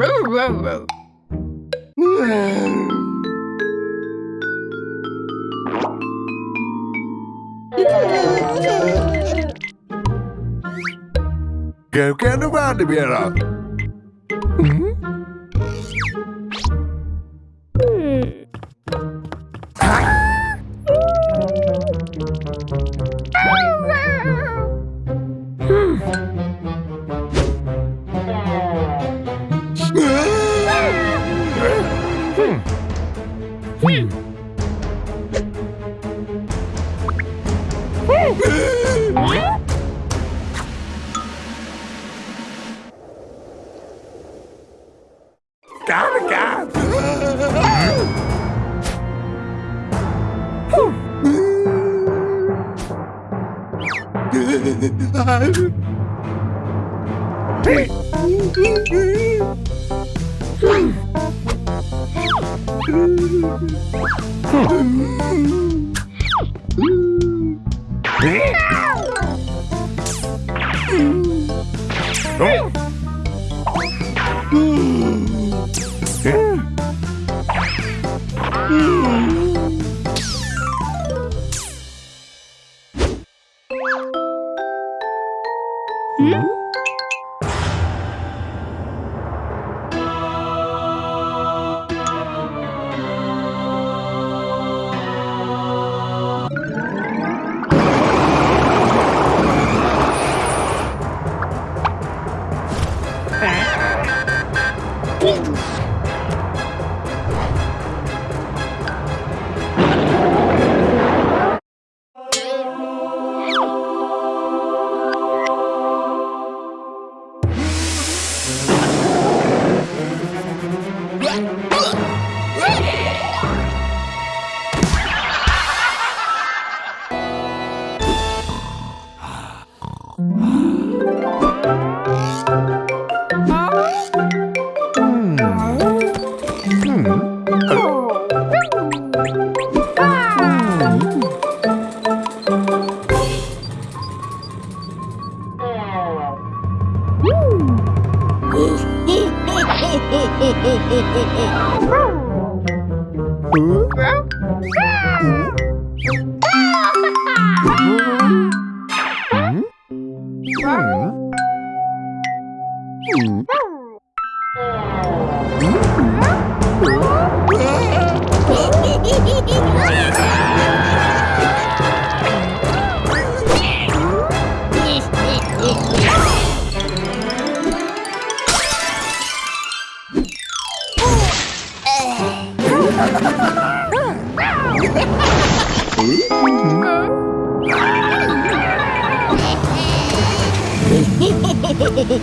Whoa, whoa, whoa. Gauken around here. Hmm? Got Oh! Huh? Yeah.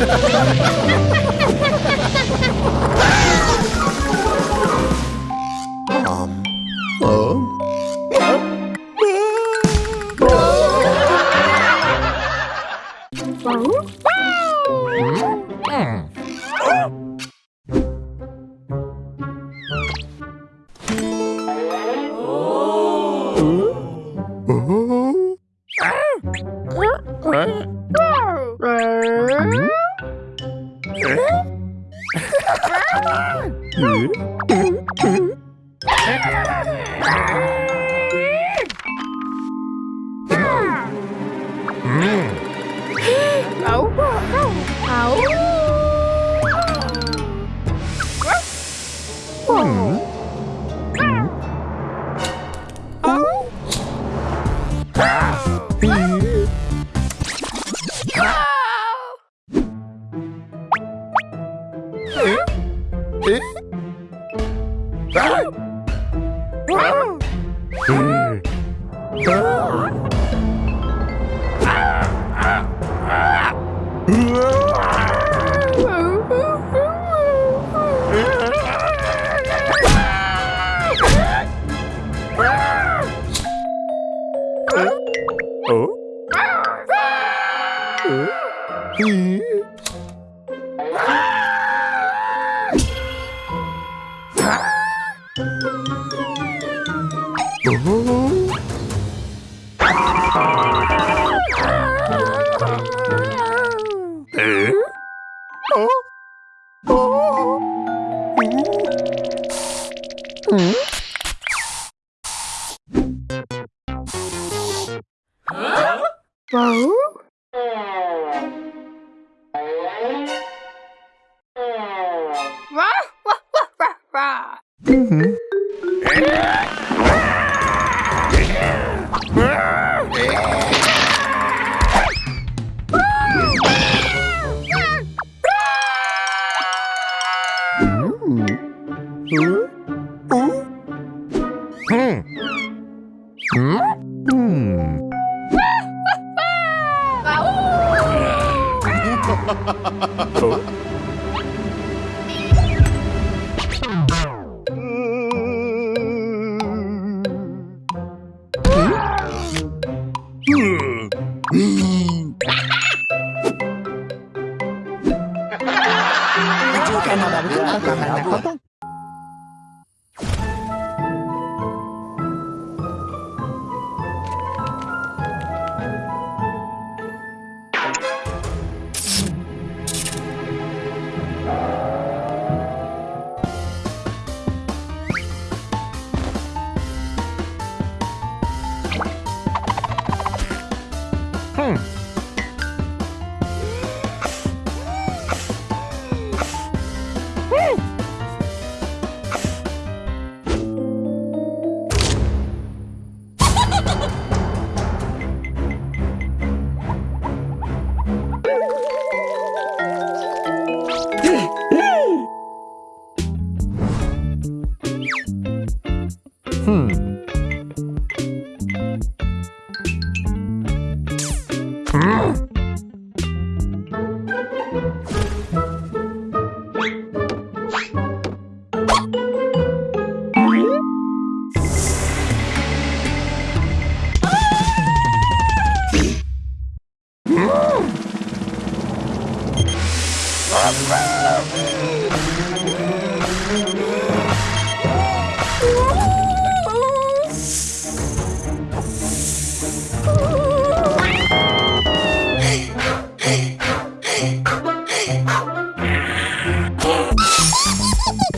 Ha ha ha ha! 또 에? 어? 어? Hmm. Oh, my God.